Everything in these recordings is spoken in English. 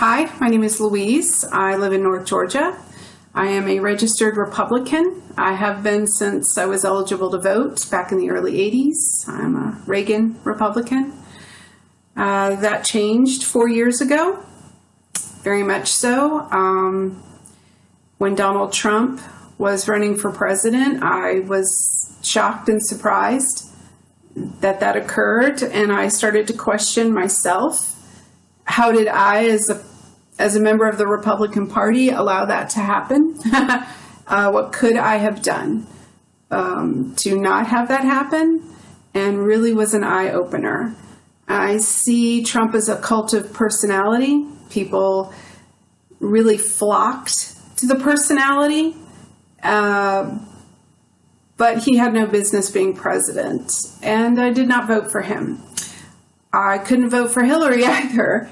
Hi, my name is Louise. I live in North Georgia. I am a registered Republican. I have been since I was eligible to vote back in the early 80s. I'm a Reagan Republican. Uh, that changed four years ago, very much so. Um, when Donald Trump was running for president, I was shocked and surprised that that occurred, and I started to question myself. How did I, as a as a member of the Republican Party, allow that to happen? uh, what could I have done um, to not have that happen? And really was an eye opener. I see Trump as a cult of personality. People really flocked to the personality, uh, but he had no business being president. And I did not vote for him. I couldn't vote for Hillary either.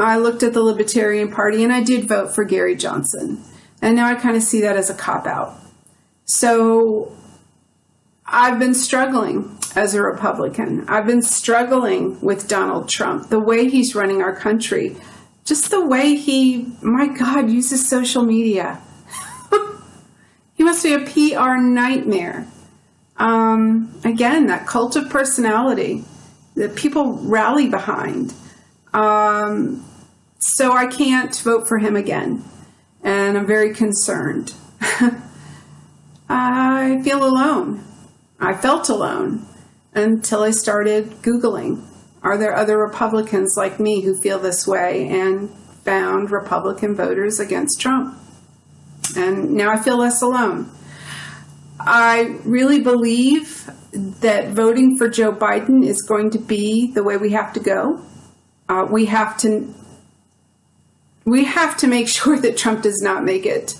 I looked at the Libertarian Party and I did vote for Gary Johnson. And now I kind of see that as a cop out. So I've been struggling as a Republican. I've been struggling with Donald Trump, the way he's running our country, just the way he, my God, uses social media. he must be a PR nightmare. Um, again, that cult of personality that people rally behind. Um, so I can't vote for him again. And I'm very concerned. I feel alone. I felt alone until I started Googling. Are there other Republicans like me who feel this way? And found Republican voters against Trump. And now I feel less alone. I really believe that voting for Joe Biden is going to be the way we have to go. Uh, we have to we have to make sure that Trump does not make it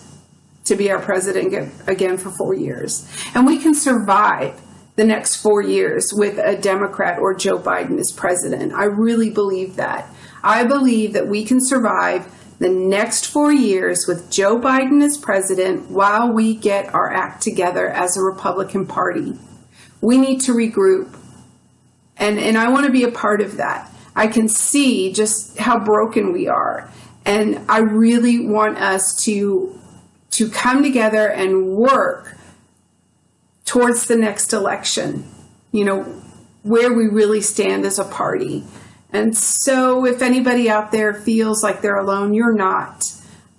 to be our president again for four years, and we can survive the next four years with a Democrat or Joe Biden as president. I really believe that. I believe that we can survive the next four years with Joe Biden as president while we get our act together as a Republican Party. We need to regroup. And, and I want to be a part of that. I can see just how broken we are. And I really want us to, to come together and work towards the next election, you know, where we really stand as a party. And so if anybody out there feels like they're alone, you're not.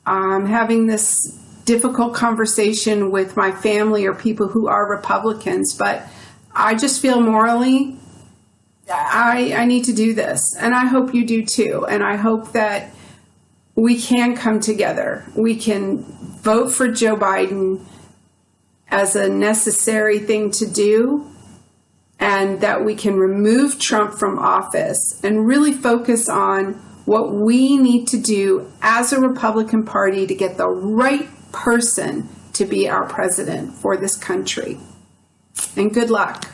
I'm having this difficult conversation with my family or people who are Republicans, but I just feel morally I, I need to do this. And I hope you do too. And I hope that we can come together. We can vote for Joe Biden as a necessary thing to do and that we can remove Trump from office and really focus on what we need to do as a Republican Party to get the right person to be our president for this country. And good luck.